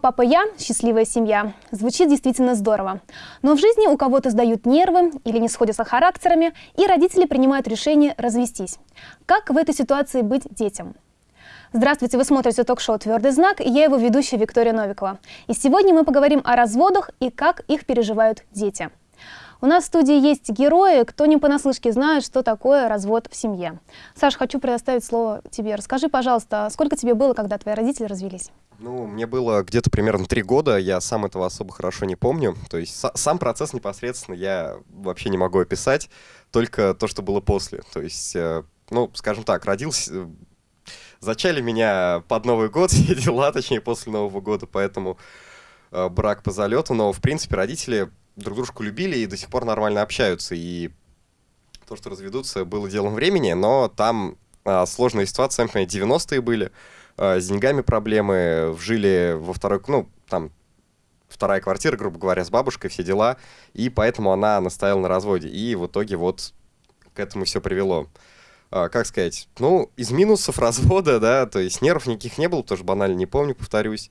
Папа, я – счастливая семья. Звучит действительно здорово. Но в жизни у кого-то сдают нервы или не сходятся характерами, и родители принимают решение развестись. Как в этой ситуации быть детям? Здравствуйте, вы смотрите ток-шоу «Твердый знак», и я его ведущая Виктория Новикова. И сегодня мы поговорим о разводах и как их переживают дети. У нас в студии есть герои, кто не понаслышке знает, что такое развод в семье. Саш, хочу предоставить слово тебе. Расскажи, пожалуйста, сколько тебе было, когда твои родители развелись? Ну, мне было где-то примерно три года, я сам этого особо хорошо не помню. То есть сам процесс непосредственно я вообще не могу описать, только то, что было после. То есть, э, ну, скажем так, родился... Э, зачали меня под Новый год, все дела, точнее, после Нового года, поэтому э, брак по залету. Но, в принципе, родители друг дружку любили и до сих пор нормально общаются. И то, что разведутся, было делом времени, но там а, сложная ситуация, сами 90-е были, а, с деньгами проблемы, жили во второй, ну, там, вторая квартира, грубо говоря, с бабушкой, все дела, и поэтому она настояла на разводе. И в итоге вот к этому все привело. А, как сказать, ну, из минусов развода, да, то есть нервов никаких не было, тоже банально не помню, повторюсь.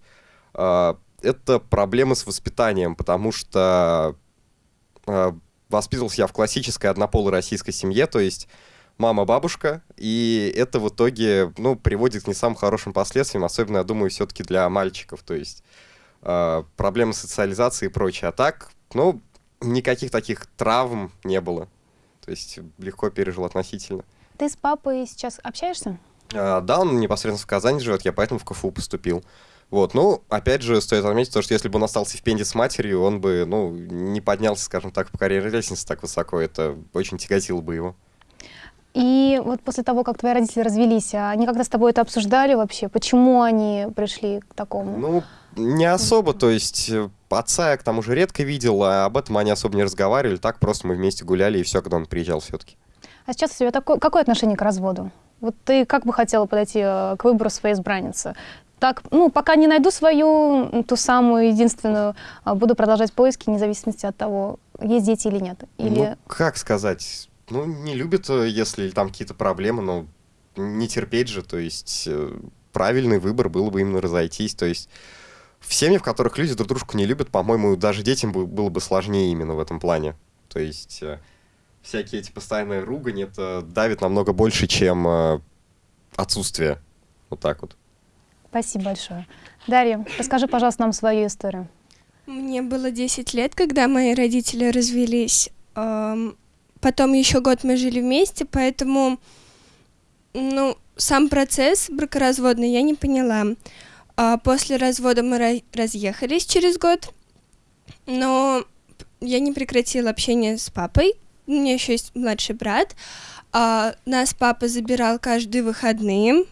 А, это проблемы с воспитанием, потому что э, воспитывался я в классической однополой российской семье, то есть мама-бабушка, и это в итоге, ну, приводит к не самым хорошим последствиям, особенно, я думаю, все-таки для мальчиков, то есть э, проблемы социализации и прочее. А так, ну, никаких таких травм не было, то есть легко пережил относительно. Ты с папой сейчас общаешься? Э, да, он непосредственно в Казани живет, я поэтому в КФУ поступил. Вот, ну, опять же, стоит отметить то, что если бы он остался в Пенде с матерью, он бы, ну, не поднялся, скажем так, по карьерной лестнице так высоко. Это очень тяготило бы его. И вот после того, как твои родители развелись, а они когда с тобой это обсуждали вообще? Почему они пришли к такому? Ну, не особо, то есть э, отца я к тому же редко видел, а об этом они особо не разговаривали, так просто мы вместе гуляли и все, когда он приезжал все-таки. А сейчас у тебя такое, какое отношение к разводу? Вот ты как бы хотела подойти э, к выбору своей избранницы? Так, ну, пока не найду свою, ту самую единственную, а, буду продолжать поиски, вне зависимости от того, есть дети или нет. Или... Ну, как сказать, ну, не любят, э, если там какие-то проблемы, но не терпеть же, то есть э, правильный выбор было бы именно разойтись, то есть в семьях, в которых люди друг дружку не любят, по-моему, даже детям было бы сложнее именно в этом плане. То есть э, всякие эти постоянные ругань, это давит намного больше, чем отсутствие. Вот так вот. Спасибо большое. Дарья, расскажи, пожалуйста, нам свою историю. Мне было 10 лет, когда мои родители развелись. Потом еще год мы жили вместе, поэтому ну, сам процесс бракоразводный я не поняла. А после развода мы разъехались через год, но я не прекратила общение с папой. У меня еще есть младший брат. А нас папа забирал каждые выходные.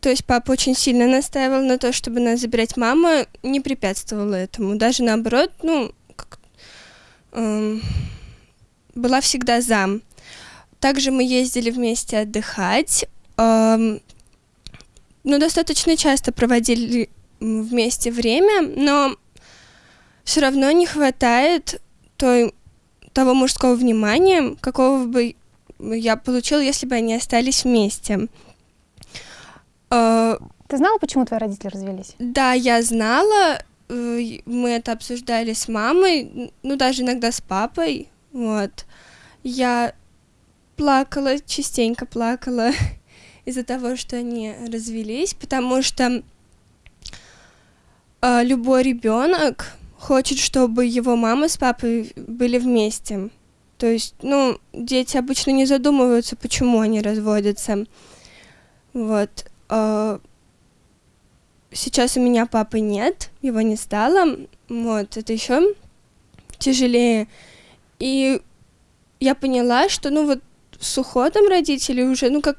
То есть папа очень сильно настаивал на то, чтобы нас забирать. Мама не препятствовала этому. Даже наоборот, ну, как, эм, была всегда за. Также мы ездили вместе отдыхать. Эм, ну, достаточно часто проводили вместе время, но все равно не хватает той, того мужского внимания, какого бы я получила, если бы они остались вместе. А, Ты знала, почему твои родители развелись? Да, я знала. Э, мы это обсуждали с мамой, ну даже иногда с папой. Вот. Я плакала, частенько плакала из-за того, что они развелись, потому что э, любой ребенок хочет, чтобы его мама с папой были вместе. То есть, ну, дети обычно не задумываются, почему они разводятся. Вот. А, сейчас у меня папы нет, его не стало, вот, это еще тяжелее. И я поняла, что, ну, вот с уходом родителей уже, ну, как,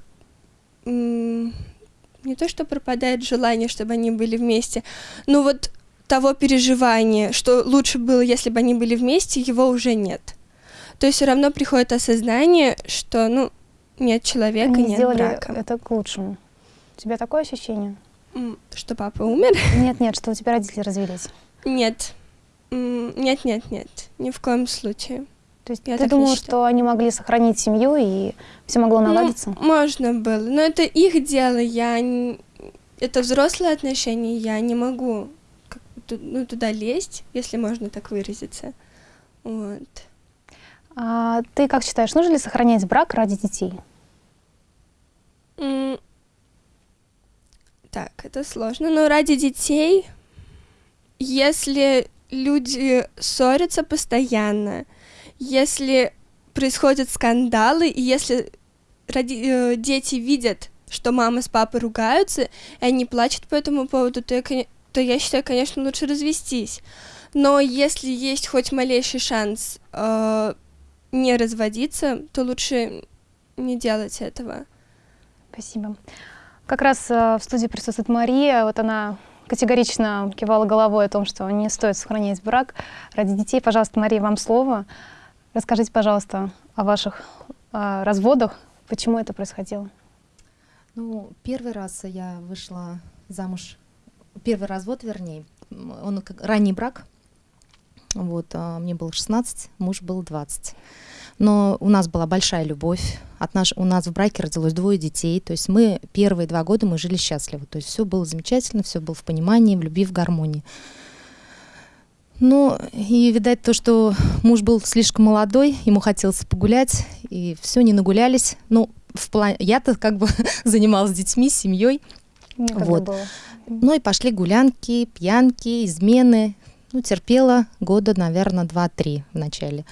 не то, что пропадает желание, чтобы они были вместе, но вот того переживания, что лучше было, если бы они были вместе, его уже нет. То есть все равно приходит осознание, что, ну, нет человека, они нет сделали брака. это к лучшему. У тебя такое ощущение? Что папа умер? Нет, нет, что у тебя родители развелись. Нет. Нет, нет, нет. Ни в коем случае. То есть я ты думала, что они могли сохранить семью и все могло наладиться? Ну, можно было. Но это их дело. Я не... Это взрослые отношения, я не могу ну, туда лезть, если можно так выразиться. Вот. А ты как считаешь, нужно ли сохранять брак ради детей? Так, это сложно, но ради детей, если люди ссорятся постоянно, если происходят скандалы, и если роди- э, дети видят, что мама с папой ругаются, и они плачут по этому поводу, то я, то я считаю, конечно, лучше развестись. Но если есть хоть малейший шанс э, не разводиться, то лучше не делать этого. Спасибо. Как раз э, в студии присутствует Мария. Вот она категорично кивала головой о том, что не стоит сохранять брак ради детей. Пожалуйста, Мария, вам слово. Расскажите, пожалуйста, о ваших э, разводах, почему это происходило. Ну, первый раз я вышла замуж, первый развод, вернее, он ранний брак, вот, а мне было 16, муж был 20. Но у нас была большая любовь. От наш, у нас в браке родилось двое детей. То есть мы первые два года мы жили счастливо. То есть все было замечательно, все было в понимании, в любви, в гармонии. Ну, и, видать, то, что муж был слишком молодой, ему хотелось погулять, и все, не нагулялись. Ну, в плане... Я-то как бы занималась детьми, семьей. вот. Было. Ну и пошли гулянки, пьянки, измены. Ну, терпела года, наверное, два-три в начале.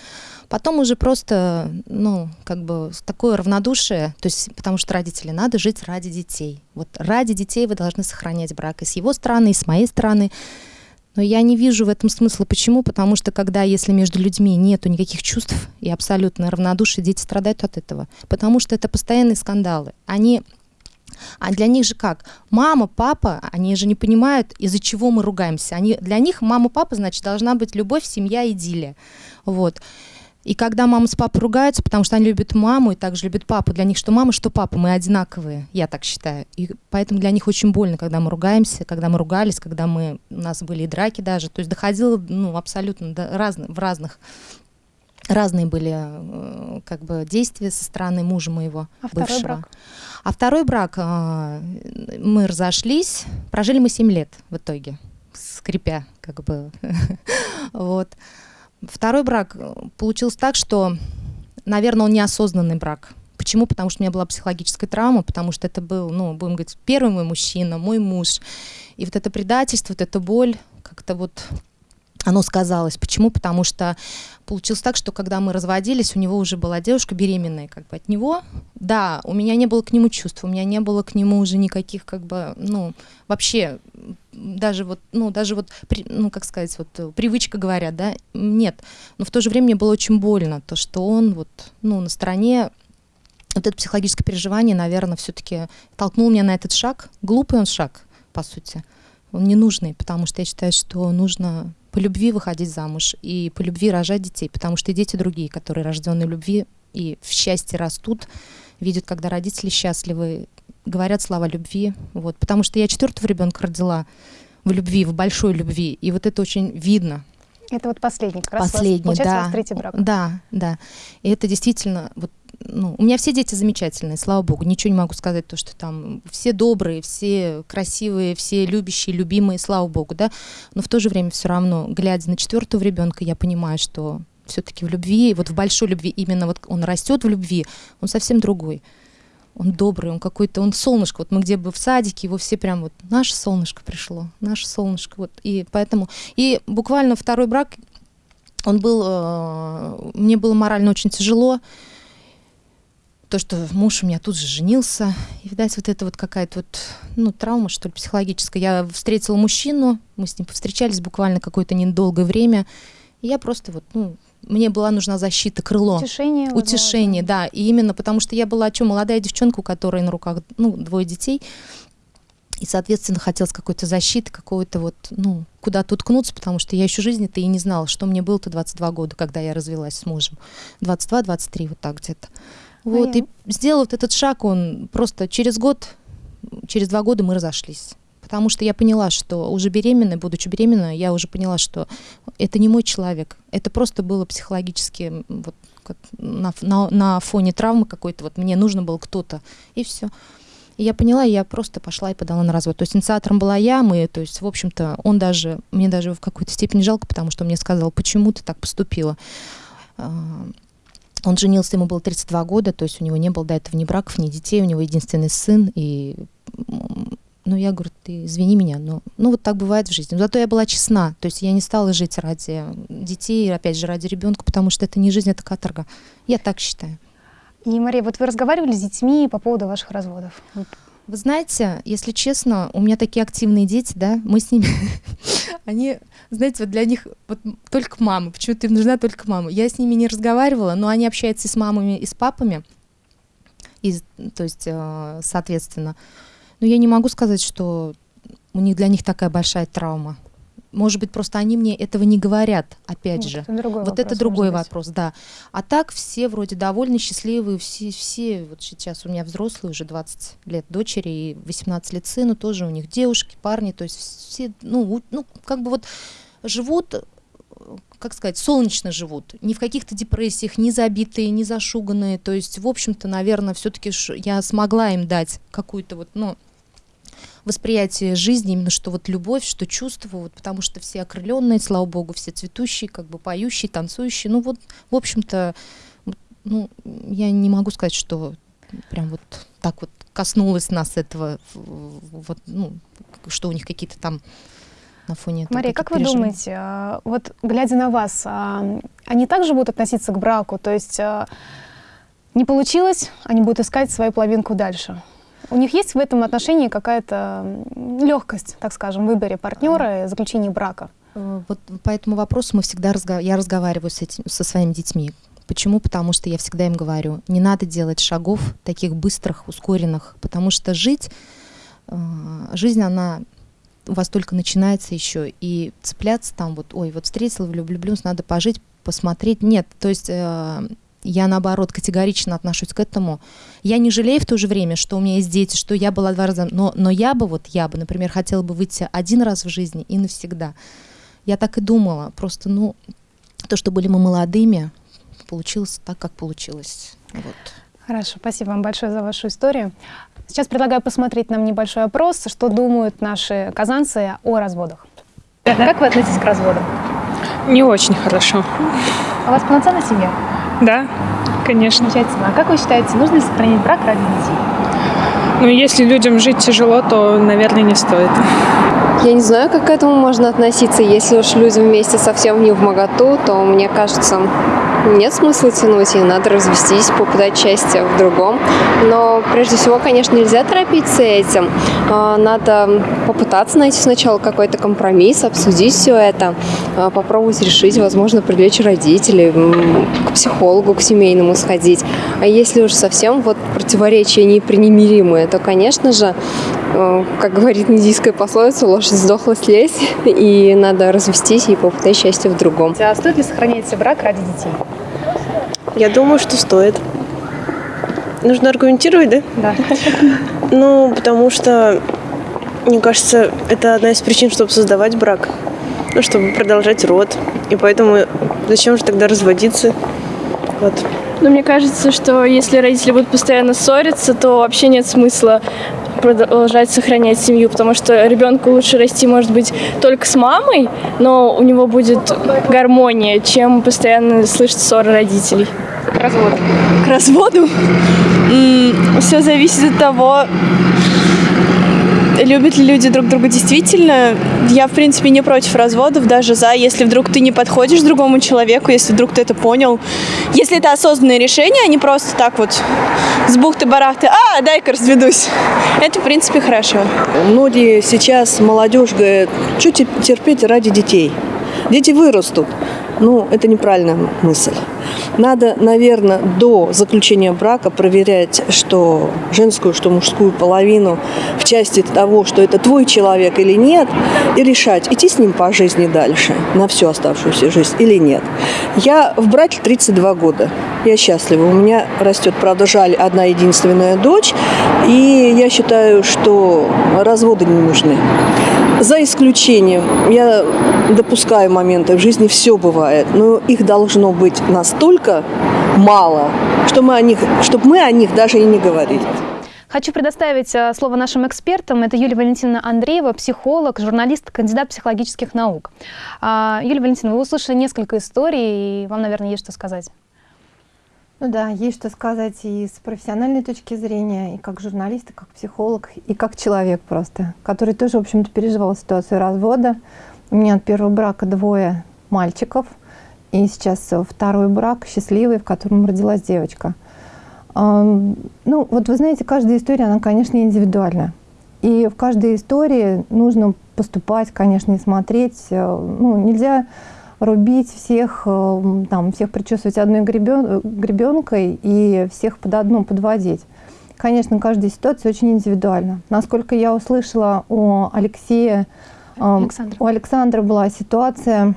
Потом уже просто, ну, как бы такое равнодушие, то есть потому что родители, надо жить ради детей. Вот ради детей вы должны сохранять брак и с его стороны, и с моей стороны. Но я не вижу в этом смысла. Почему? Потому что когда, если между людьми нету никаких чувств и абсолютно равнодушие, дети страдают от этого. Потому что это постоянные скандалы. Они а для них же как? Мама, папа, они же не понимают, из-за чего мы ругаемся. Они, для них мама, папа, значит, должна быть любовь, семья, идиллия. Вот. И когда мама с папой ругаются, потому что они любят маму и также любят папу, для них что мама, что папа, мы одинаковые, я так считаю. И поэтому для них очень больно, когда мы ругаемся, когда мы ругались, когда мы, у нас были и драки даже. То есть доходило ну, абсолютно до разных, в разных разные были э, как бы действия со стороны мужа моего а бывшего. Второй брак? А второй брак э, мы разошлись, прожили мы 7 лет в итоге, скрипя как бы. вот. Второй брак э, получился так, что, наверное, он неосознанный брак. Почему? Потому что у меня была психологическая травма, потому что это был, ну, будем говорить, первый мой мужчина, мой муж. И вот это предательство, вот эта боль, как-то вот оно сказалось. Почему? Потому что получилось так, что когда мы разводились, у него уже была девушка беременная как бы от него. Да, у меня не было к нему чувств, у меня не было к нему уже никаких как бы, ну, вообще даже вот, ну, даже вот, ну, как сказать, вот привычка говорят, да, нет. Но в то же время мне было очень больно, то, что он вот, ну, на стороне вот это психологическое переживание, наверное, все-таки толкнул меня на этот шаг. Глупый он шаг, по сути. Он ненужный, потому что я считаю, что нужно по любви выходить замуж и по любви рожать детей, потому что и дети другие, которые рождены в любви и в счастье растут, видят, когда родители счастливы, говорят слова любви. Вот. Потому что я четвертого ребенка родила в любви, в большой любви. И вот это очень видно. Это вот последний, как раз последний, вас, да, у вас третий брак. Да, да. И это действительно, вот, ну, у меня все дети замечательные, слава богу. Ничего не могу сказать, то, что там все добрые, все красивые, все любящие, любимые, слава богу, да. Но в то же время все равно, глядя на четвертого ребенка, я понимаю, что все-таки в любви, вот в большой любви, именно вот он растет в любви, он совсем другой он добрый, он какой-то, он солнышко. Вот мы где бы в садике, его все прям вот, наше солнышко пришло, наше солнышко. Вот, и поэтому, и буквально второй брак, он был, э, мне было морально очень тяжело, то, что муж у меня тут же женился, и, видать, вот это вот какая-то вот, ну, травма, что ли, психологическая. Я встретила мужчину, мы с ним повстречались буквально какое-то недолгое время, и я просто вот, ну, мне была нужна защита, крыло. Утешение. Утешение, да. И именно потому что я была, что, молодая девчонка, у которой на руках, ну, двое детей. И, соответственно, хотелось какой-то защиты, какой-то вот, ну, куда-то уткнуться, потому что я еще жизни-то и не знала, что мне было-то 22 года, когда я развелась с мужем. 22-23, вот так где-то. Вот, а и сделал вот этот шаг, он просто через год, через два года мы разошлись потому что я поняла, что уже беременной, будучи беременной, я уже поняла, что это не мой человек, это просто было психологически вот, на, на, на фоне травмы какой-то, вот мне нужно было кто-то, и все. И я поняла, и я просто пошла и подала на развод. То есть инициатором была я, мы, то есть, в общем-то, он даже, мне даже в какой-то степени жалко, потому что он мне сказал, почему ты так поступила. Он женился, ему было 32 года, то есть у него не было до этого ни браков, ни детей, у него единственный сын, и ну, я говорю, ты извини меня, но ну, вот так бывает в жизни. Но зато я была честна, то есть я не стала жить ради детей, опять же, ради ребенка, потому что это не жизнь, это каторга. Я так считаю. И, Мария, вот вы разговаривали с детьми по поводу ваших разводов? Знаете, если честно, у меня такие активные дети, да, мы с ними, они, знаете, вот для них вот только мама, почему-то им нужна только мама. Я с ними не разговаривала, но они общаются и с мамами, и с папами, и, то есть, э, соответственно. Но я не могу сказать, что у них для них такая большая травма. Может быть, просто они мне этого не говорят, опять вот же. Это вот вопрос, это другой вопрос, да. А так все вроде довольны, счастливые, все, все, вот сейчас у меня взрослые, уже 20 лет дочери и 18 лет сыну, тоже у них девушки, парни, то есть все, ну, ну как бы вот живут как сказать, солнечно живут, не в каких-то депрессиях, не забитые, не зашуганные. То есть, в общем-то, наверное, все-таки я смогла им дать какую-то вот, ну, восприятие жизни, именно что вот любовь, что чувство, вот, потому что все окрыленные, слава богу, все цветущие, как бы поющие, танцующие. Ну вот, в общем-то, ну, я не могу сказать, что прям вот так вот коснулось нас этого, вот, ну, что у них какие-то там на фоне этого. Мария, как вы думаете, а, вот глядя на вас, а, они также будут относиться к браку? То есть а, не получилось, они будут искать свою половинку дальше? У них есть в этом отношении какая-то легкость, так скажем, в выборе партнера и заключении брака? Э, вот по этому вопросу мы всегда разго... я разговариваю с этим, со своими детьми. Почему? Потому что я всегда им говорю, не надо делать шагов таких быстрых, ускоренных, потому что жить, э, жизнь, она у вас только начинается еще, и цепляться там вот, ой, вот встретил, влюблюсь, надо пожить, посмотреть. Нет, то есть э, я, наоборот, категорично отношусь к этому. Я не жалею в то же время, что у меня есть дети, что я была два раза... Но, но я бы, вот я бы, например, хотела бы выйти один раз в жизни и навсегда. Я так и думала. Просто, ну, то, что были мы молодыми, получилось так, как получилось. Вот. Хорошо, спасибо вам большое за вашу историю. Сейчас предлагаю посмотреть нам небольшой опрос, что думают наши казанцы о разводах. Как вы относитесь к разводу? Не очень хорошо. А у вас полноценная семья? Да, конечно. Замечательно. А как вы считаете, нужно ли сохранить брак ради детей? Ну, если людям жить тяжело, то, наверное, не стоит. Я не знаю, как к этому можно относиться. Если уж люди вместе совсем не в моготу, то, мне кажется, нет смысла тянуть, и надо развестись, попытать счастье в другом. Но прежде всего, конечно, нельзя торопиться этим. А, надо попытаться найти сначала какой-то компромисс, обсудить все это, а, попробовать решить, возможно, привлечь родителей, к психологу, к семейному сходить. А если уж совсем вот противоречия непримиримые, то, конечно же, а, как говорит индийская пословица, лошадь сдохла слезть, и надо развестись и попытать счастье в другом. А стоит ли сохранять брак ради детей? Я думаю, что стоит. Нужно аргументировать, да? Да. Ну, потому что, мне кажется, это одна из причин, чтобы создавать брак. Ну, чтобы продолжать род. И поэтому зачем же тогда разводиться? Вот. Ну, мне кажется, что если родители будут постоянно ссориться, то вообще нет смысла продолжать сохранять семью, потому что ребенку лучше расти, может быть, только с мамой, но у него будет гармония, чем постоянно слышать ссоры родителей. К разводу. К разводу? Все зависит от того, любят ли люди друг друга действительно. Я, в принципе, не против разводов, даже за, если вдруг ты не подходишь другому человеку, если вдруг ты это понял. Если это осознанное решение, а не просто так вот с бухты-барахты, а, дай-ка разведусь. Это, в принципе, хорошо. Многие сейчас молодежь говорят, что терпеть ради детей. Дети вырастут. Ну, это неправильная мысль. Надо, наверное, до заключения брака проверять, что женскую, что мужскую половину в части того, что это твой человек или нет, и решать, идти с ним по жизни дальше, на всю оставшуюся жизнь или нет. Я в браке 32 года. Я счастлива. У меня растет, правда, жаль, одна единственная дочь, и я считаю, что разводы не нужны. За исключением, я допускаю моменты, в жизни все бывает, но их должно быть настолько мало, что мы о них, чтобы мы о них даже и не говорили. Хочу предоставить э, слово нашим экспертам. Это Юлия Валентиновна Андреева, психолог, журналист, кандидат психологических наук. А, Юлия Валентиновна, вы услышали несколько историй, и вам, наверное, есть что сказать. Ну да, есть что сказать и с профессиональной точки зрения, и как журналист, и как психолог, и как человек просто, который тоже, в общем-то, переживал ситуацию развода. У меня от первого брака двое мальчиков, и сейчас второй брак счастливый, в котором родилась девочка. Ну, вот вы знаете, каждая история, она, конечно, индивидуальна. И в каждой истории нужно поступать, конечно, и смотреть. Э, ну, нельзя рубить всех, э, там, всех причесывать одной гребен, гребенкой и всех под одну подводить. Конечно, каждая ситуация очень индивидуальна. Насколько я услышала у Алексея, Александра. у Александра была ситуация,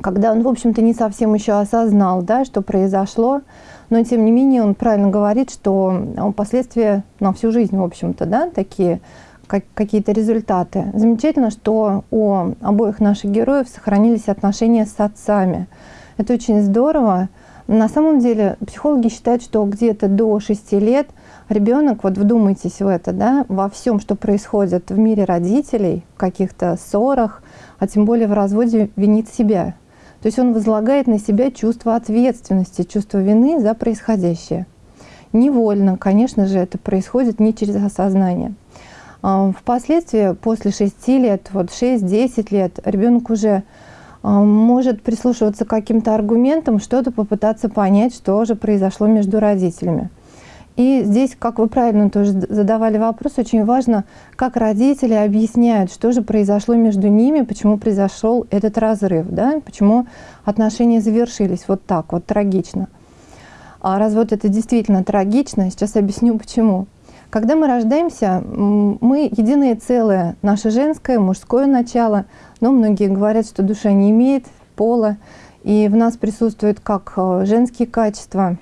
когда он, в общем-то, не совсем еще осознал, да, что произошло, но, тем не менее, он правильно говорит, что э, последствия на всю жизнь, в общем-то, да, такие как, какие-то результаты. Замечательно, что у обоих наших героев сохранились отношения с отцами. Это очень здорово. На самом деле психологи считают, что где-то до 6 лет ребенок, вот вдумайтесь в это, да, во всем, что происходит в мире родителей, в каких-то ссорах, а тем более в разводе, винит себя. То есть он возлагает на себя чувство ответственности, чувство вины за происходящее. Невольно, конечно же, это происходит не через осознание. А, впоследствии, после 6 лет, вот 6-10 лет, ребенок уже а, может прислушиваться к каким-то аргументам, что-то попытаться понять, что же произошло между родителями. И здесь, как вы правильно тоже задавали вопрос, очень важно, как родители объясняют, что же произошло между ними, почему произошел этот разрыв, да? почему отношения завершились вот так, вот трагично. А развод это действительно трагично, сейчас объясню почему. Когда мы рождаемся, мы единое целое, наше женское, мужское начало, но многие говорят, что душа не имеет пола, и в нас присутствуют как э, женские качества,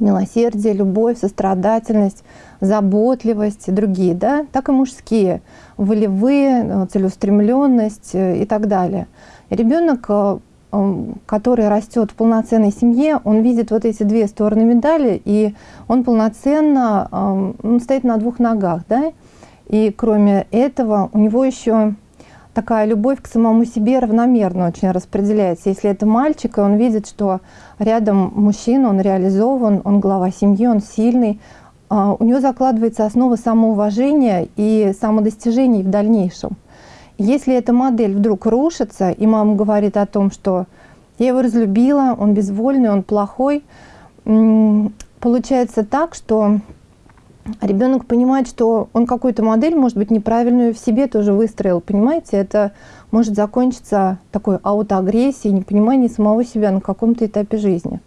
милосердие, любовь, сострадательность, заботливость и другие, да, так и мужские, волевые, э, целеустремленность э, и так далее. ребенок который растет в полноценной семье, он видит вот эти две стороны медали, и он полноценно он стоит на двух ногах. Да? И кроме этого, у него еще такая любовь к самому себе равномерно очень распределяется. Если это мальчик, и он видит, что рядом мужчина, он реализован, он глава семьи, он сильный, а, у него закладывается основа самоуважения и самодостижений в дальнейшем. Если эта модель вдруг рушится, и мама говорит о том, что я его разлюбила, он безвольный, он плохой, получается так, что ребенок понимает, что он какую-то модель, может быть, неправильную в себе тоже выстроил. Понимаете, это может закончиться такой аутоагрессией, непониманием самого себя на каком-то этапе жизни.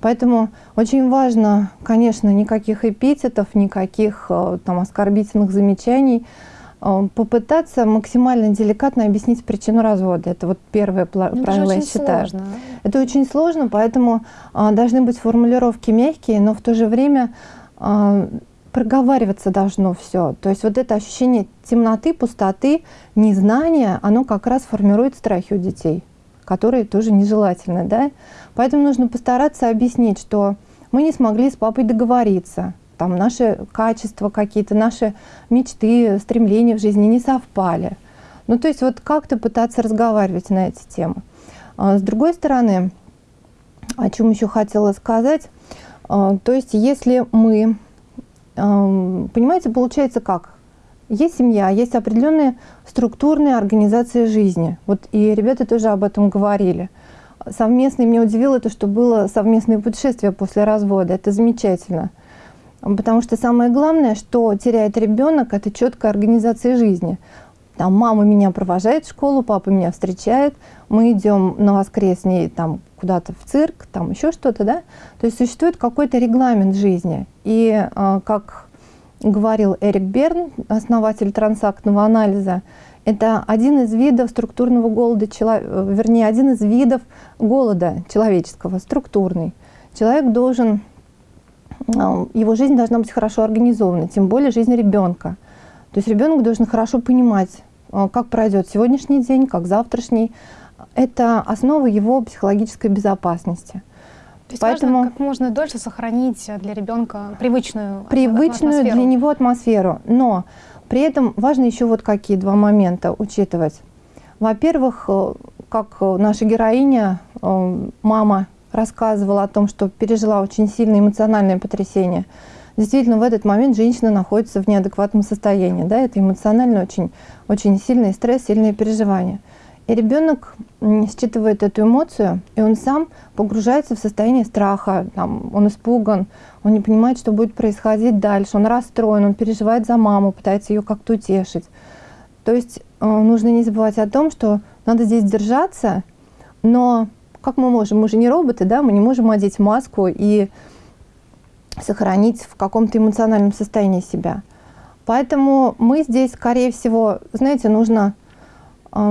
Поэтому очень важно, конечно, никаких эпитетов, никаких э, там оскорбительных замечаний – Э, попытаться максимально деликатно объяснить причину развода. Это вот первое ну, правило, я считаю. Сложно. Это очень сложно, поэтому а, должны быть формулировки мягкие, но в то же время а, проговариваться должно все. То есть вот это ощущение темноты, пустоты, незнания, оно как раз формирует страхи у детей, которые тоже нежелательны. Да? Поэтому нужно постараться объяснить, что мы не смогли с папой договориться, там наши качества какие-то, наши мечты, стремления в жизни не совпали. Ну, то есть вот как-то пытаться разговаривать на эти темы. А, с другой стороны, о чем еще хотела сказать, а, то есть если мы, понимаете, получается как? Есть семья, есть определенные структурные организации жизни. Вот и ребята тоже об этом говорили. Совместное, меня удивило то, что было совместное путешествие после развода. Это замечательно. Потому что самое главное, что теряет ребенок, это четкая организация жизни. Там мама меня провожает в школу, папа меня встречает, мы идем на воскресный там куда-то в цирк, там еще что-то, да. То есть существует какой-то регламент жизни. И э, как говорил Эрик Берн, основатель трансактного анализа, это один из видов структурного голода, вернее, один из видов голода человеческого, структурный. Человек должен его жизнь должна быть хорошо организована, тем более жизнь ребенка. То есть ребенок должен хорошо понимать, а, как пройдет сегодняшний день, как завтрашний. Это основа его психологической безопасности. То есть Поэтому важно как можно дольше сохранить для ребенка привычную привычную атмосферу. для него атмосферу. Но при этом важно еще вот какие два момента учитывать. Во-первых, э, как наша героиня, э, мама рассказывала о том, что пережила очень сильное эмоциональное потрясение. Действительно, в этот момент женщина находится в неадекватном состоянии. Да? Это эмоционально очень, очень сильный стресс, сильные переживания. И ребенок считывает эту эмоцию, и он сам погружается в состояние страха, там, он испуган, он не понимает, что будет происходить дальше, он расстроен, он переживает за маму, пытается ее как-то утешить. То есть э, нужно не забывать о том, что надо здесь держаться, но как мы можем? Мы же не роботы, да, мы не можем одеть маску и сохранить в каком-то эмоциональном состоянии себя. Поэтому мы здесь, скорее всего, знаете, нужно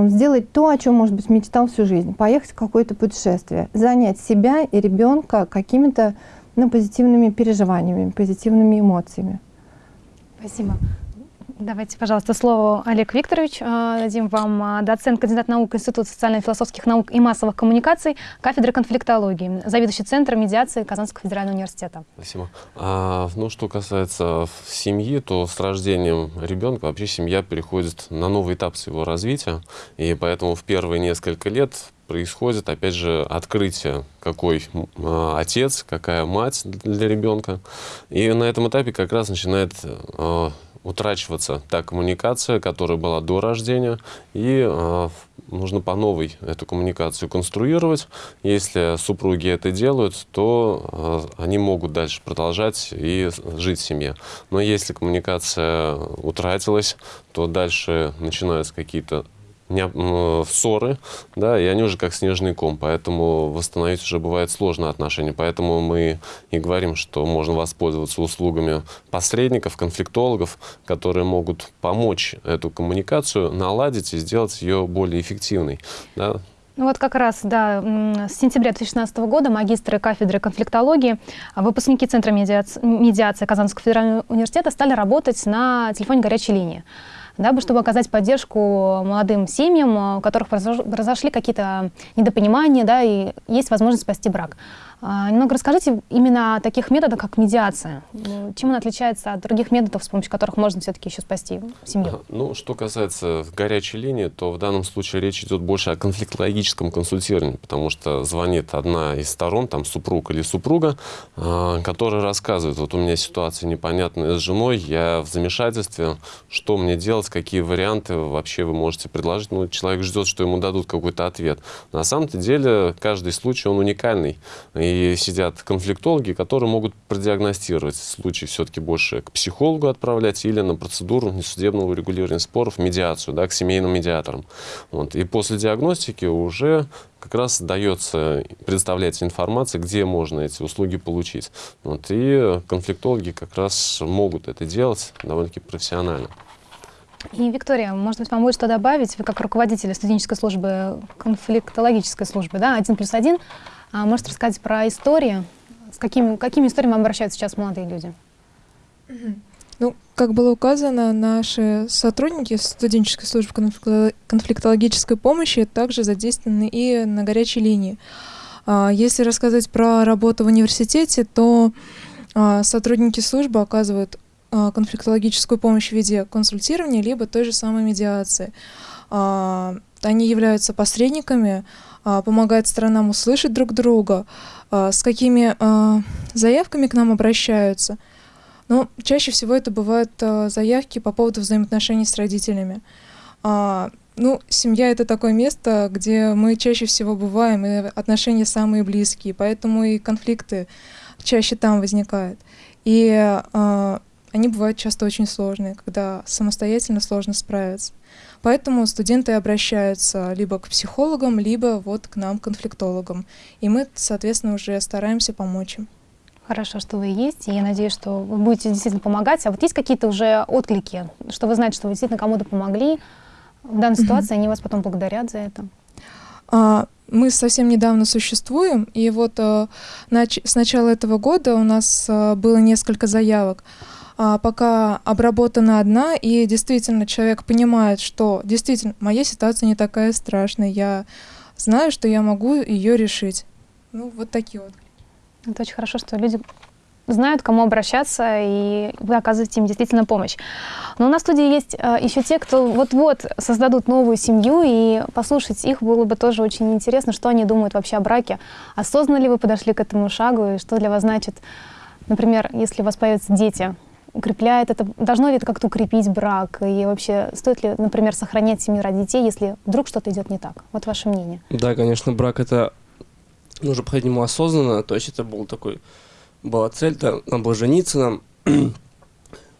сделать то, о чем, может быть, мечтал всю жизнь. Поехать в какое-то путешествие, занять себя и ребенка какими-то ну, позитивными переживаниями, позитивными эмоциями. Спасибо. Давайте, пожалуйста, слово Олег Викторович. А, дадим вам а, доцент, кандидат наук Института социально-философских наук и массовых коммуникаций, кафедры конфликтологии, заведующий Центром медиации Казанского федерального университета. Спасибо. А, ну, что касается семьи, то с рождением ребенка вообще семья переходит на новый этап своего развития, и поэтому в первые несколько лет происходит, опять же, открытие, какой э, отец, какая мать для ребенка. И на этом этапе как раз начинает э, утрачиваться та коммуникация, которая была до рождения, и э, нужно по новой эту коммуникацию конструировать. Если супруги это делают, то э, они могут дальше продолжать и жить в семье. Но если коммуникация утратилась, то дальше начинаются какие-то не, ссоры, да, и они уже как снежный ком, поэтому восстановить уже бывает сложно отношения. Поэтому мы и говорим, что можно воспользоваться услугами посредников, конфликтологов, которые могут помочь эту коммуникацию наладить и сделать ее более эффективной. Да. Ну вот как раз, да, с сентября 2016 года магистры кафедры конфликтологии, а выпускники Центра медиации Казанского федерального университета стали работать на телефоне горячей линии дабы чтобы оказать поддержку молодым семьям, у которых произошли какие-то недопонимания, да, и есть возможность спасти брак. А, немного расскажите именно о таких методах, как медиация. Чем он отличается от других методов, с помощью которых можно все-таки еще спасти семью? Ну, что касается горячей линии, то в данном случае речь идет больше о конфликтологическом консультировании, потому что звонит одна из сторон, там супруг или супруга, а, которая рассказывает, вот у меня ситуация непонятная с женой, я в замешательстве, что мне делать, какие варианты вообще вы можете предложить. Ну, человек ждет, что ему дадут какой-то ответ. На самом-то деле каждый случай, он уникальный. И сидят конфликтологи, которые могут продиагностировать случай все-таки больше к психологу отправлять или на процедуру несудебного регулирования споров, медиацию, да, к семейным медиаторам. Вот. И после диагностики уже как раз дается, предоставляется информация, где можно эти услуги получить. Вот. И конфликтологи как раз могут это делать довольно-таки профессионально. И, Виктория, может быть, вам будет что добавить? Вы как руководитель студенческой службы, конфликтологической службы, да, один плюс один, а можете рассказать про истории? С какими, какими историями обращаются сейчас молодые люди? Ну, как было указано, наши сотрудники студенческой службы конфликтологической помощи также задействованы и на горячей линии. А, если рассказать про работу в университете, то а, сотрудники службы оказывают а, конфликтологическую помощь в виде консультирования, либо той же самой медиации. Они являются посредниками, а, помогает сторонам услышать друг друга, а, с какими а, заявками к нам обращаются. Но чаще всего это бывают заявки по поводу взаимоотношений с родителями. Ну, семья это такое место, где мы чаще всего бываем, и отношения самые близкие, поэтому и конфликты чаще там возникают. И они бывают часто очень сложные, когда самостоятельно сложно справиться. Поэтому студенты обращаются либо к психологам, либо вот к нам, конфликтологам. И мы, соответственно, уже стараемся помочь им. Хорошо, что вы есть, и я надеюсь, что вы будете действительно помогать. А вот есть какие-то уже отклики, что вы знаете, что вы действительно кому-то помогли в данной ситуации, они вас потом благодарят за это? А, мы совсем недавно существуем, и вот а, нач- с начала этого года у нас а, было несколько заявок а, пока обработана одна, и действительно человек понимает, что действительно моя ситуация не такая страшная, я знаю, что я могу ее решить. Ну, вот такие вот. Это очень хорошо, что люди знают, кому обращаться, и вы оказываете им действительно помощь. Но у нас в студии есть э, еще те, кто вот-вот создадут новую семью, и послушать их было бы тоже очень интересно, что они думают вообще о браке. Осознанно ли вы подошли к этому шагу, и что для вас значит, например, если у вас появятся дети, укрепляет это, должно ли это как-то укрепить брак, и вообще стоит ли, например, сохранять семью ради детей, если вдруг что-то идет не так? Вот ваше мнение. Да, конечно, брак это нужно подходить к осознанно, то есть это был такой была цель-то, нам было жениться нам.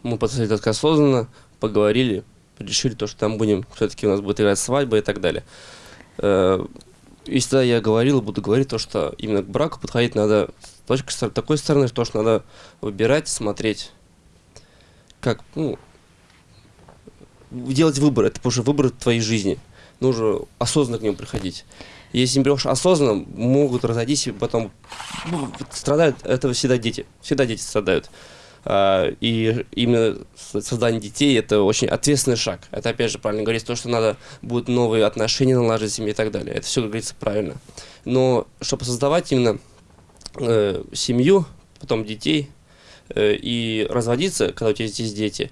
Мы подошли так осознанно, поговорили, решили то, что там будем, все-таки у нас будет играть свадьба и так далее. Э, и всегда я говорил, буду говорить то, что именно к браку подходить надо с точки с такой стороны, что надо выбирать, смотреть, как, ну, делать выбор, это уже выбор твоей жизни. Нужно осознанно к нему приходить. Если не берешь осознанно, могут разойтись и потом ну, страдают. Это всегда дети. Всегда дети страдают. А, и именно создание детей это очень ответственный шаг. Это опять же правильно говорить, то, что надо будут новые отношения наладить с семьей и так далее. Это все, говорится, правильно. Но чтобы создавать именно э, семью, потом детей и разводиться, когда у тебя здесь дети,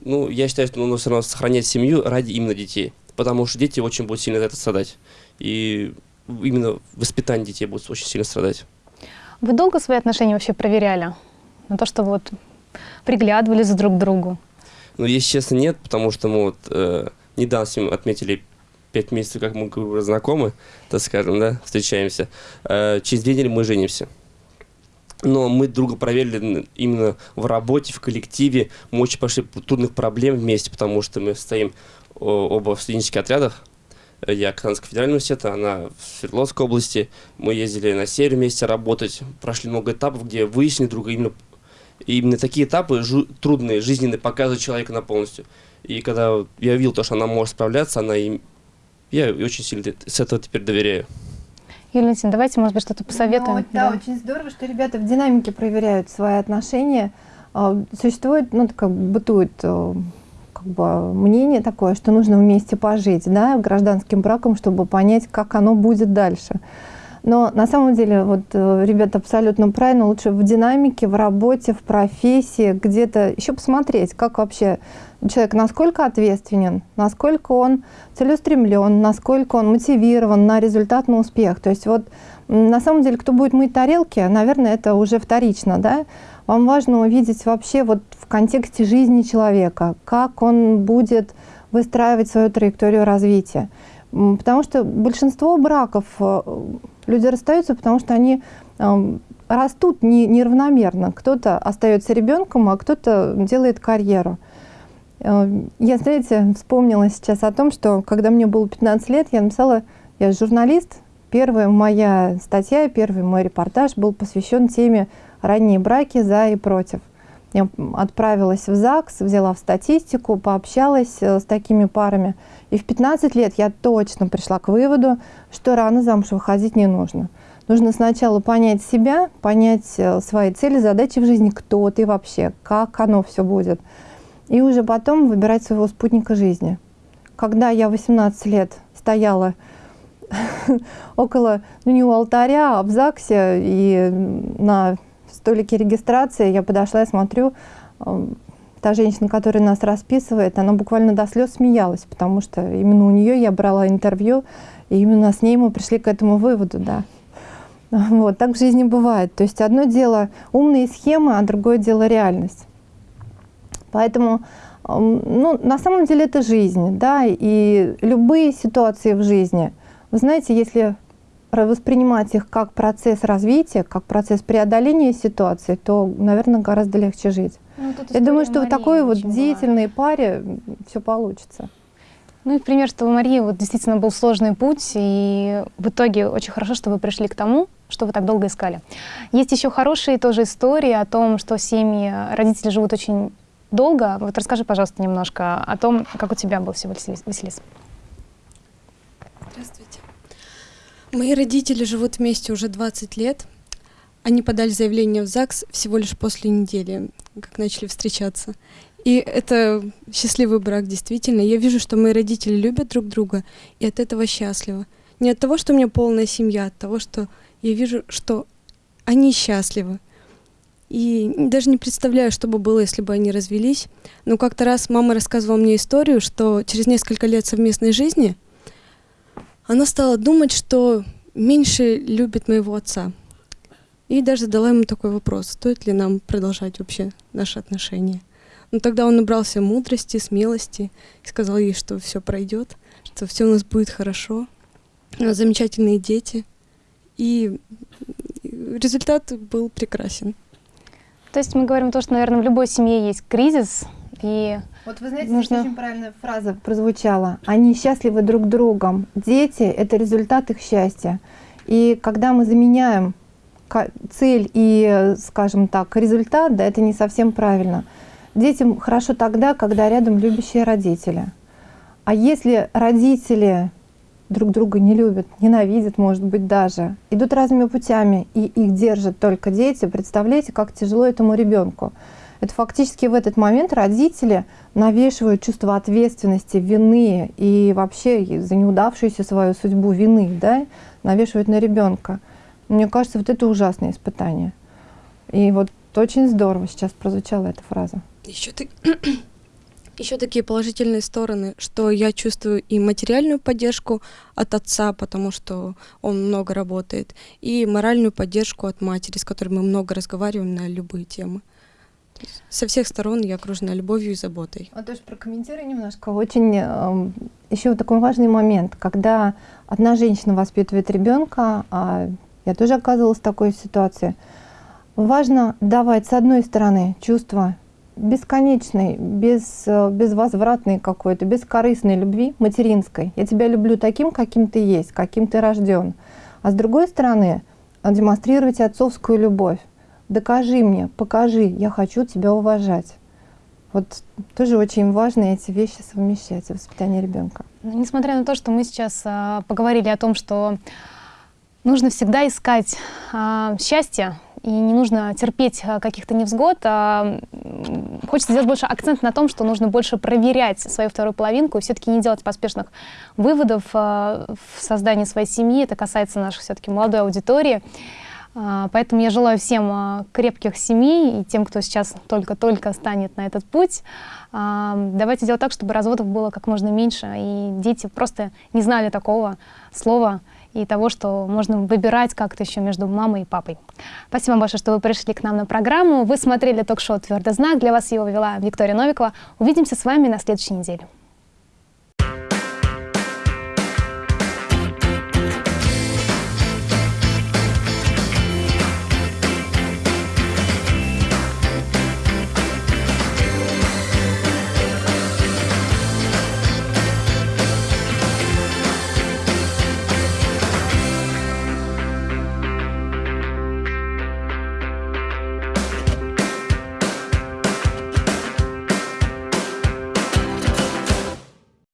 ну, я считаю, что нужно все равно сохранять семью ради именно детей. Потому что дети очень будут сильно за это страдать и именно воспитание детей будет очень сильно страдать. Вы долго свои отношения вообще проверяли? На то, что вот приглядывались друг к другу? Ну, если честно, нет, потому что мы вот э, недавно с ним отметили пять месяцев, как мы знакомы, так скажем, да, встречаемся. Э, через две недели мы женимся. Но мы друга проверили именно в работе, в коллективе. Мы очень пошли трудных проблем вместе, потому что мы стоим оба в студенческих отрядах, я Казанского федерального университета, она в Свердловской области. Мы ездили на север вместе работать, прошли много этапов, где выяснили друга именно именно такие этапы жу- трудные, жизненные, показывают человека на полностью. И когда я видел то, что она может справляться, она им... Я очень сильно с этого теперь доверяю. Юлия давайте, может быть, что-то посоветуем. Ну, да, да, очень здорово, что ребята в динамике проверяют свои отношения. А, существует, ну, как бытует э, как бы мнение такое, что нужно вместе пожить, да, гражданским браком, чтобы понять, как оно будет дальше. Но на самом деле, вот э, ребята абсолютно правильно, лучше в динамике, в работе, в профессии, где-то еще посмотреть, как вообще человек, насколько ответственен, насколько он целеустремлен, насколько он мотивирован на результат, на успех. То есть вот на самом деле, кто будет мыть тарелки, наверное, это уже вторично, да, вам важно увидеть вообще вот в контексте жизни человека, как он будет выстраивать свою траекторию развития. Потому что большинство браков э, люди расстаются, потому что они эм, растут не, неравномерно. Кто-то остается ребенком, а кто-то делает карьеру. Э, я, знаете, вспомнила сейчас о том, что когда мне было 15 лет, я написала, я журналист, первая моя статья, первый мой репортаж был посвящен теме ранние браки за и против. Я отправилась в ЗАГС, взяла в статистику, пообщалась э, с такими парами. И в 15 лет я точно пришла к выводу, что рано замуж выходить не нужно. Нужно сначала понять себя, понять э, свои цели, задачи в жизни, кто ты вообще, как оно все будет. И уже потом выбирать своего спутника жизни. Когда я 18 лет стояла около, ну не у алтаря, а в ЗАГСе и на столике регистрации я подошла и смотрю, эм, та женщина, которая нас расписывает, она буквально до слез смеялась, потому что именно у нее я брала интервью, и именно с ней мы пришли к этому выводу, да. Вот, так в жизни бывает. То есть одно дело умные схемы, а другое дело реальность. Поэтому, эм, ну, на самом деле это жизнь, да, и любые ситуации в жизни, вы знаете, если воспринимать их как процесс развития, как процесс преодоления ситуации, то, наверное, гораздо легче жить. Ну, Я думаю, что в такой вот деятельной была. паре все получится. Ну и пример, что у Марии вот действительно был сложный путь, и в итоге очень хорошо, что вы пришли к тому, что вы так долго искали. Есть еще хорошие тоже истории о том, что семьи, родители живут очень долго. Вот расскажи, пожалуйста, немножко о том, как у тебя был всего Василис. Здравствуйте. Мои родители живут вместе уже 20 лет. Они подали заявление в ЗАГС всего лишь после недели, как начали встречаться. И это счастливый брак, действительно. Я вижу, что мои родители любят друг друга, и от этого счастливы. Не от того, что у меня полная семья, а от того, что я вижу, что они счастливы. И даже не представляю, что бы было, если бы они развелись. Но как-то раз мама рассказывала мне историю, что через несколько лет совместной жизни она стала думать, что меньше любит моего отца. И даже задала ему такой вопрос, стоит ли нам продолжать вообще наши отношения. Но тогда он набрался мудрости, смелости и сказал ей, что все пройдет, что все у нас будет хорошо, у нас замечательные дети. И результат был прекрасен. То есть мы говорим то, что, наверное, в любой семье есть кризис, и вот вы знаете, нужно... очень правильная фраза прозвучала. Они счастливы друг другом. Дети — это результат их счастья. И когда мы заменяем цель и, скажем так, результат, да, это не совсем правильно. Детям хорошо тогда, когда рядом любящие родители. А если родители друг друга не любят, ненавидят, может быть, даже, идут разными путями, и их держат только дети, представляете, как тяжело этому ребенку. Это фактически в этот момент родители навешивают чувство ответственности, вины и вообще за неудавшуюся свою судьбу вины, да, навешивают на ребенка. Мне кажется, вот это ужасное испытание. И вот очень здорово сейчас прозвучала эта фраза. Еще ты... Еще такие положительные стороны, что я чувствую и материальную поддержку от отца, потому что он много работает, и моральную поддержку от матери, с которой мы много разговариваем на любые темы. Со всех сторон я окружена любовью и заботой. А тоже прокомментируй немножко. Очень э, еще такой важный момент, когда одна женщина воспитывает ребенка, а я тоже оказывалась в такой ситуации. Важно давать, с одной стороны, чувство бесконечной, без, безвозвратной какой-то, бескорыстной любви, материнской. Я тебя люблю таким, каким ты есть, каким ты рожден. А с другой стороны, демонстрировать отцовскую любовь. Докажи мне, покажи, я хочу тебя уважать. Вот тоже очень важно эти вещи совмещать в воспитании ребенка. Несмотря на то, что мы сейчас а, поговорили о том, что нужно всегда искать а, счастье, и не нужно терпеть а, каких-то невзгод. А хочется сделать больше акцент на том, что нужно больше проверять свою вторую половинку и все-таки не делать поспешных выводов а, в создании своей семьи. Это касается нашей все-таки молодой аудитории. А, поэтому я желаю всем а, крепких семей и тем, кто сейчас только-только станет на этот путь. А, давайте делать так, чтобы разводов было как можно меньше, и дети просто не знали такого слова и того, что можно выбирать как-то еще между мамой и папой. Спасибо большое, что вы пришли к нам на программу. Вы смотрели ток-шоу «Твердый знак». Для вас его вела Виктория Новикова. Увидимся с вами на следующей неделе.